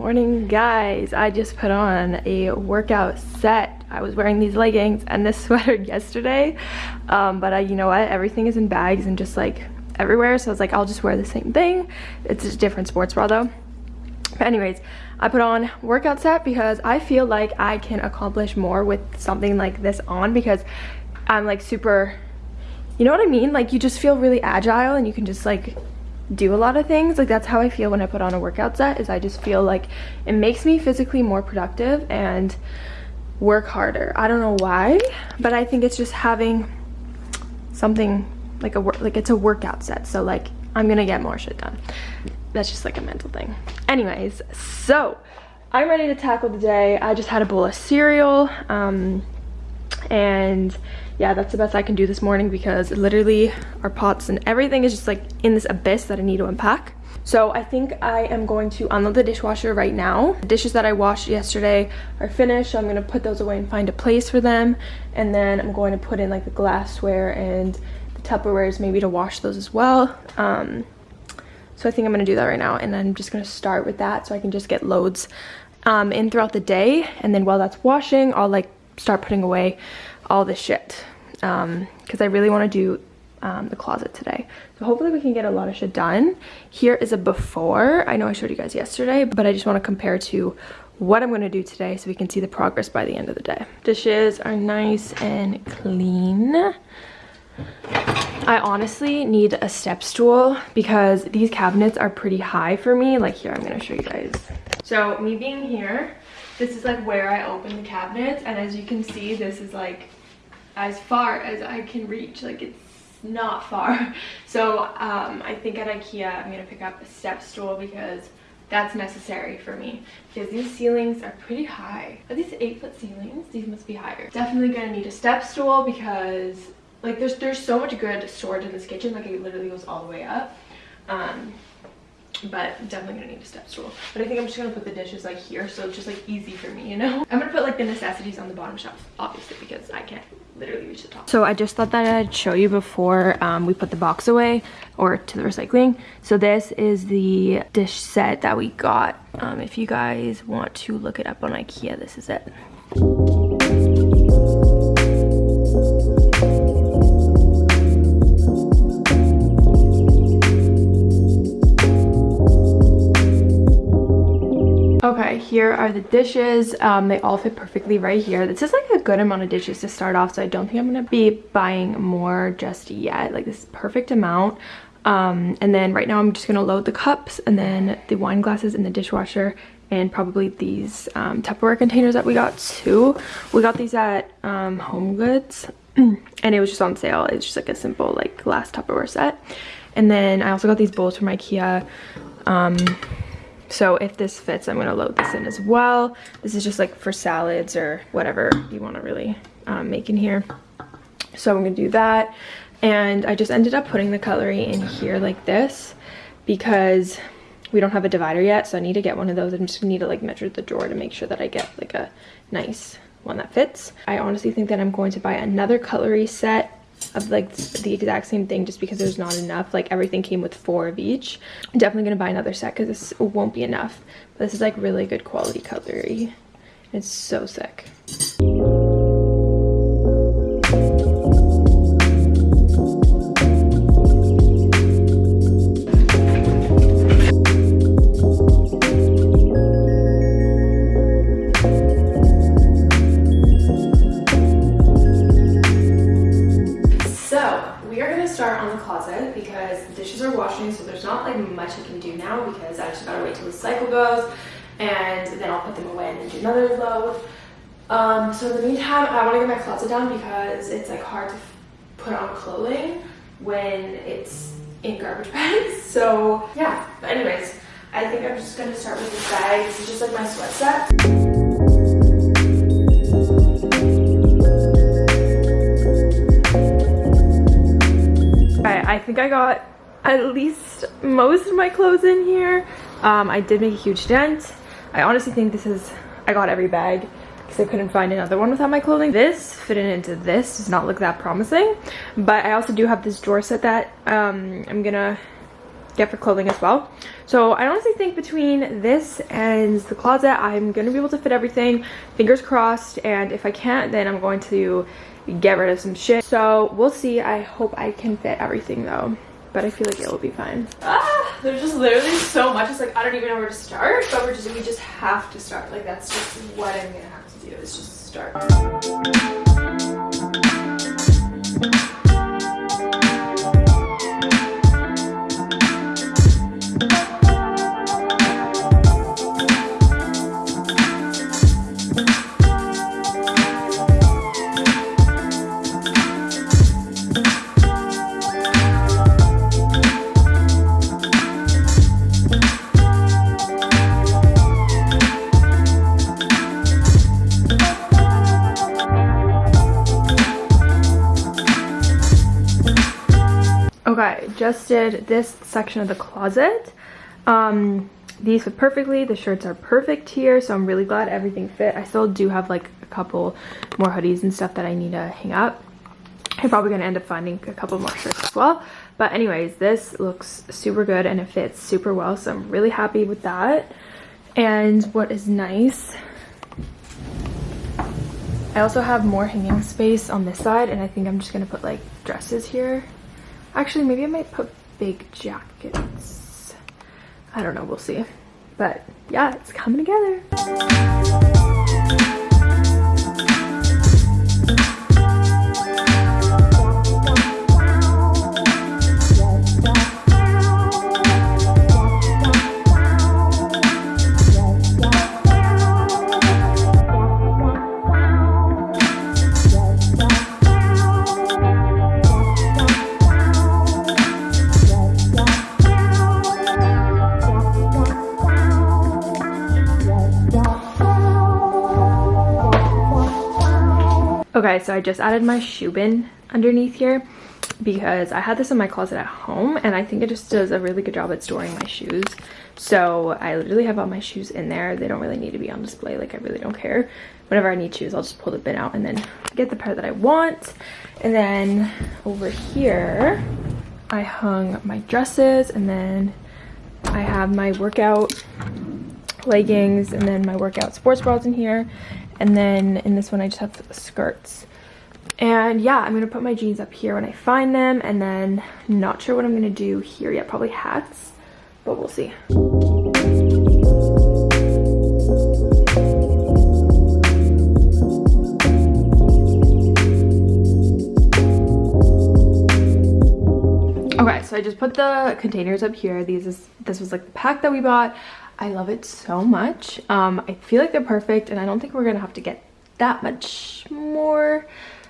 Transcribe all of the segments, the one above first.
morning guys. I just put on a workout set. I was wearing these leggings and this sweater yesterday. Um, but I, you know what? Everything is in bags and just like everywhere. So i was like i'll just wear the same thing. It's a different sports bra though. But anyways i put on workout set because i feel like i can accomplish more with something like this on because i'm like super you know what i mean? Like you just feel really agile and you can just like do a lot of things. Like that's how i feel when i put on a workout set is i just feel like it makes me physically more productive and work harder. I don't know why but i think it's just having something like a work like it's a workout set. So like i'm gonna get more shit done. That's just like a mental thing. Anyways so i'm ready to tackle the day. I just had a bowl of cereal um and yeah that's the best i can do this morning because literally our pots and everything is just like in this abyss that i need to unpack. So i think i am going to unload the dishwasher right now. The dishes that i washed yesterday are finished so i'm going to put those away and find a place for them. And then i'm going to put in like the glassware and the tupperwares maybe to wash those as well. Um so i think i'm going to do that right now and i'm just going to start with that so i can just get loads um in throughout the day. And then while that's washing i'll like start putting away all this shit because um, I really want to do um, the closet today. So hopefully we can get a lot of shit done. Here is a before. I know I showed you guys yesterday, but I just want to compare to what I'm going to do today so we can see the progress by the end of the day. Dishes are nice and clean. I honestly need a step stool because these cabinets are pretty high for me. Like here, I'm going to show you guys. So me being here, this is like where I open the cabinets and as you can see this is like as far as I can reach like it's not far. So um, I think at Ikea I'm gonna pick up a step stool because that's necessary for me because these ceilings are pretty high. Are these eight foot ceilings? These must be higher. Definitely gonna need a step stool because like there's there's so much good storage in this kitchen like it literally goes all the way up. Um, but definitely gonna need a step stool. But i think i'm just gonna put the dishes like here so it's just like easy for me you know? I'm gonna put like the necessities on the bottom shelf obviously because i can't literally reach the top. So i just thought that i'd show you before um, we put the box away or to the recycling. So this is the dish set that we got. Um, if you guys want to look it up on ikea this is it here are the dishes. Um, they all fit perfectly right here. This is like a good amount of dishes to start off, so I don't think I'm gonna be buying more just yet. Like this perfect amount. Um, and then right now I'm just gonna load the cups and then the wine glasses in the dishwasher and probably these um, Tupperware containers that we got too. We got these at um, Home Goods and it was just on sale. It's just like a simple like glass Tupperware set. And then I also got these bowls from Ikea. Um, so if this fits, I'm gonna load this in as well. This is just like for salads or whatever you wanna really um, make in here. So I'm gonna do that. And I just ended up putting the cutlery in here like this because we don't have a divider yet. So I need to get one of those. I'm just need to like measure the drawer to make sure that I get like a nice one that fits. I honestly think that I'm going to buy another cutlery set of like the exact same thing just because there's not enough. Like everything came with four of each. I'm definitely gonna buy another set because this won't be enough. But this is like really good quality cutlery. It's so sick and then I'll put them away and then do another load. Um, so in the meantime, I want to get my closet down because it's like hard to put on clothing when it's in garbage bags. So yeah, but anyways, I think I'm just to start with this bag. This is just like my sweat set. I think I got at least most of my clothes in here. Um, I did make a huge dent. I honestly think this is, I got every bag because I couldn't find another one without my clothing. This fitting into this does not look that promising, but I also do have this drawer set that um, I'm gonna get for clothing as well. So I honestly think between this and the closet, I'm to be able to fit everything. Fingers crossed. And if I can't, then I'm going to get rid of some shit. So we'll see. I hope I can fit everything though. But I feel like it will be fine. Ah, there's just literally so much. It's like I don't even know where to start. But we're just we just have to start. Like that's just what I'm gonna have to do is just start. Just did this section of the closet. Um, these fit perfectly. The shirts are perfect here, so I'm really glad everything fit. I still do have like a couple more hoodies and stuff that I need to hang up. I'm probably going to end up finding a couple more shirts as well. But anyways, this looks super good and it fits super well, so I'm really happy with that. And what is nice I also have more hanging space on this side and I think I'm just gonna put like dresses here Actually, maybe I might put big jackets. I don't know, we'll see. But yeah, it's coming together. Okay, so I just added my shoe bin underneath here because I had this in my closet at home and I think it just does a really good job at storing my shoes. So I literally have all my shoes in there. They don't really need to be on display. Like I really don't care. Whenever I need shoes, I'll just pull the bin out and then get the pair that I want. And then over here, I hung my dresses and then I have my workout leggings and then my workout sports bras in here and then in this one I just have skirts. And yeah i'm gonna put my jeans up here when i find them and then not sure what i'm gonna do here yet. Probably hats but we'll see. Okay so i just put the containers up here. These is this was like the pack that we bought I love it so much. Um, I feel like they're perfect and I don't think we're gonna have to get that much more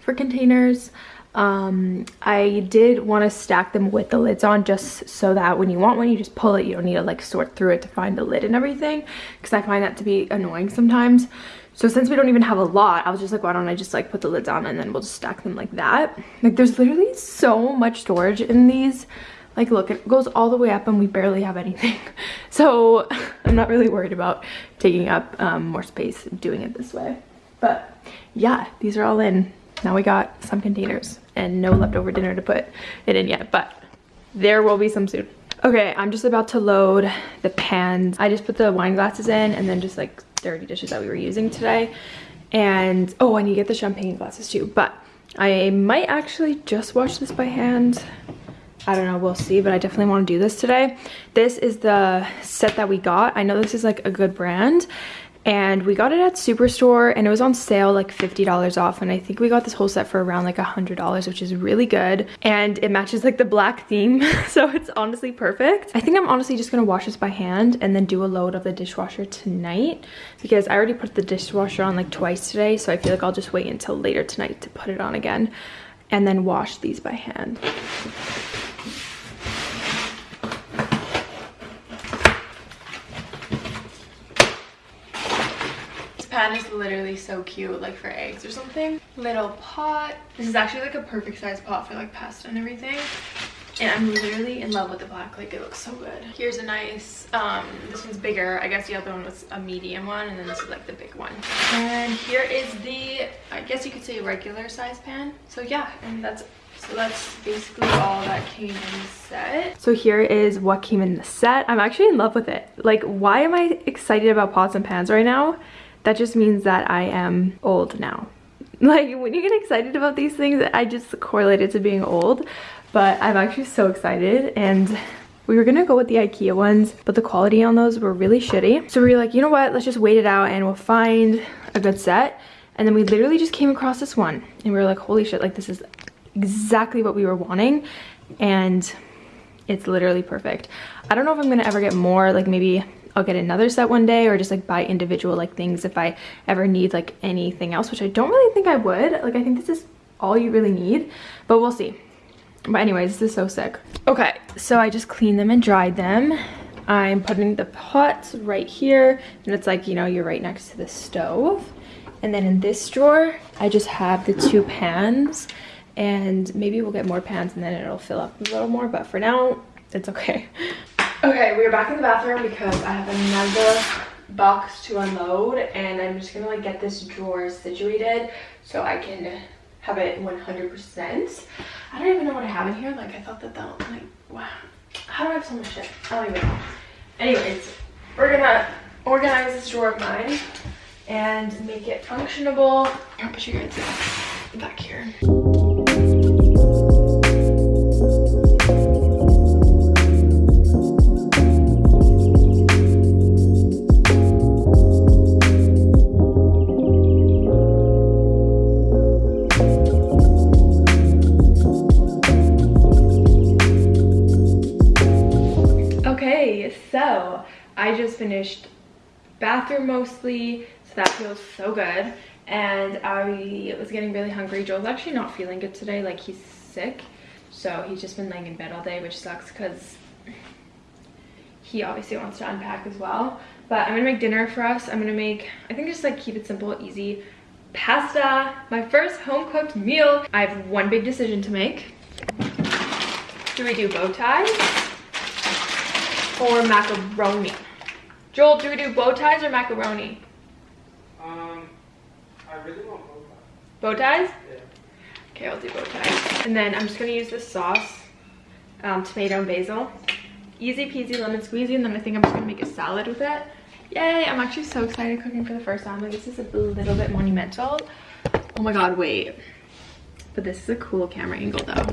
for containers. Um, I did want to stack them with the lids on just so that when you want one, you just pull it. You don't need to like sort through it to find the lid and everything because I find that to be annoying sometimes. So since we don't even have a lot, I was just like, why don't I just like put the lids on and then we'll just stack them like that. Like there's literally so much storage in these like look it goes all the way up and we barely have anything. So i'm not really worried about taking up um, more space doing it this way. But yeah these are all in. Now we got some containers and no leftover dinner to put it in yet but there will be some soon. Okay i'm just about to load the pans. I just put the wine glasses in and then just like dirty dishes that we were using today. And oh i need to get the champagne glasses too but i might actually just wash this by hand I don't know, we'll see, but I definitely want to do this today. This is the set that we got. I know this is like a good brand and we got it at Superstore and it was on sale like $50 off and I think we got this whole set for around like a $100 which is really good and it matches like the black theme so it's honestly perfect. I think I'm honestly just gonna wash this by hand and then do a load of the dishwasher tonight because I already put the dishwasher on like twice today so I feel like I'll just wait until later tonight to put it on again and then wash these by hand. Pan is literally so cute, like for eggs or something. Little pot. This is actually like a perfect size pot for like pasta and everything. and I'm literally in love with the black. Like, it looks so good. Here's a nice, um, this one's bigger. I guess the other one was a medium one, and then this is like the big one. And here is the, I guess you could say regular size pan. So yeah, and that's so that's basically all that came in the set. So here is what came in the set. I'm actually in love with it. Like, why am I excited about pots and pans right now? That just means that I am old now. Like, when you get excited about these things, I just correlate it to being old. But I'm actually so excited and we were gonna go with the Ikea ones, but the quality on those were really shitty. So we were like, you know what, let's just wait it out and we'll find a good set. And then we literally just came across this one and we were like, holy shit, like this is exactly what we were wanting and it's literally perfect. I don't know if I'm gonna ever get more, like maybe I'll get another set one day or just like buy individual like things if I ever need like anything else, which I don't really think I would. Like I think this is all you really need, but we'll see. But anyways, this is so sick. Okay, so I just cleaned them and dried them. I'm putting the pots right here and it's like, you know, you're right next to the stove. And then in this drawer, I just have the two pans and maybe we'll get more pans and then it'll fill up a little more but for now it's okay okay we're back in the bathroom because i have another box to unload and i'm just gonna like get this drawer situated so i can have it 100 percent. I don't even know what i have in here. Like i thought that that like wow. How do i have so much shit? I don't even know. Anyways we're gonna organize this drawer of mine and make it functionable. I'll put you guys back here I just finished bathroom mostly, so that feels so good. And I was getting really hungry. Joel's actually not feeling good today, like he's sick. So he's just been laying in bed all day, which sucks because he obviously wants to unpack as well. But I'm gonna make dinner for us. I'm gonna make, I think just like keep it simple, easy, pasta, my first home cooked meal. I have one big decision to make. Do we do bow ties or macaroni? Joel, do we do bow ties or macaroni? Um, I really want bow ties. Bow ties? Yeah. Okay, I'll do bow ties. And then I'm just gonna use this sauce, um, tomato and basil. Easy peasy lemon squeezy, and then I think I'm just gonna make a salad with it. Yay, I'm actually so excited cooking for the first time. Like, this is a little bit monumental. Oh my god, wait. But this is a cool camera angle though.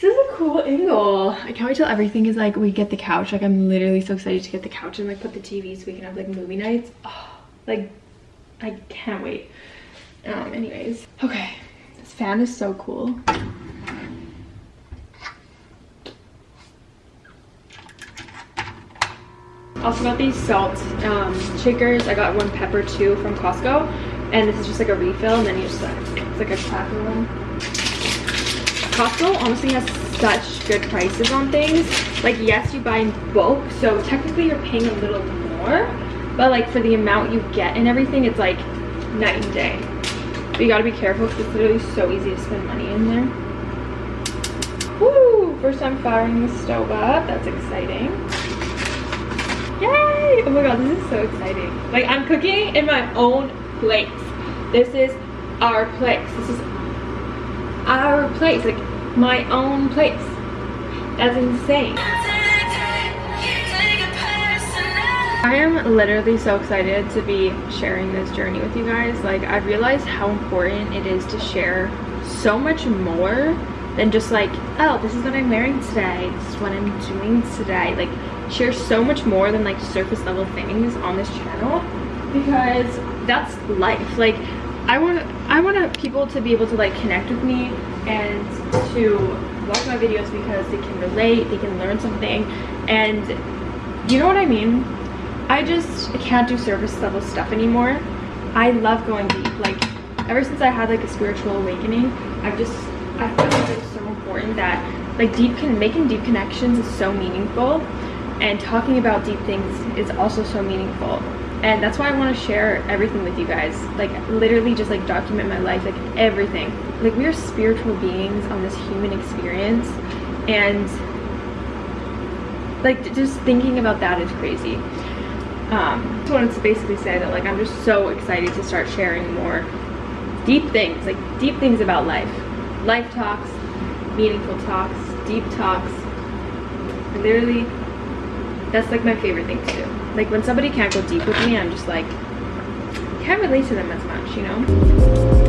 This is a cool angle. I can't wait till everything is like, we get the couch. Like, I'm literally so excited to get the couch and like put the TV so we can have like movie nights. Oh, like, I can't wait. Um, anyways. Okay, this fan is so cool. Also got these salt um, shakers. I got one pepper too from Costco. And this is just like a refill and then you just, uh, it's like a cracker one. Costco honestly has such good prices on things. Like, yes, you buy in bulk, so technically you're paying a little more, but like for the amount you get and everything, it's like night and day. But you gotta be careful because it's literally so easy to spend money in there. Woo! First time firing the stove up. That's exciting. Yay! Oh my god, this is so exciting. Like, I'm cooking in my own place. This is our place. This is our place. Like, my own place. That's insane. I am literally so excited to be sharing this journey with you guys. Like, I've realized how important it is to share so much more than just like, oh, this is what I'm wearing today. This is what I'm doing today. Like, share so much more than like surface level things on this channel because that's life. Like, I want I want people to be able to like connect with me and to watch my videos because they can relate, they can learn something, and you know what I mean? I just can't do service level stuff anymore. I love going deep. Like ever since I had like a spiritual awakening, I've just I feel like it's so important that like deep can making deep connections is so meaningful and talking about deep things is also so meaningful and that's why I want to share everything with you guys. Like literally just like document my life like everything. Like we are spiritual beings on this human experience and like just thinking about that is crazy. Um just wanted to basically say that like i'm just so excited to start sharing more deep things like deep things about life. Life talks meaningful talks deep talks. Literally that's like my favorite thing to do like when somebody can't go deep with me i'm just like can't relate to them as much you know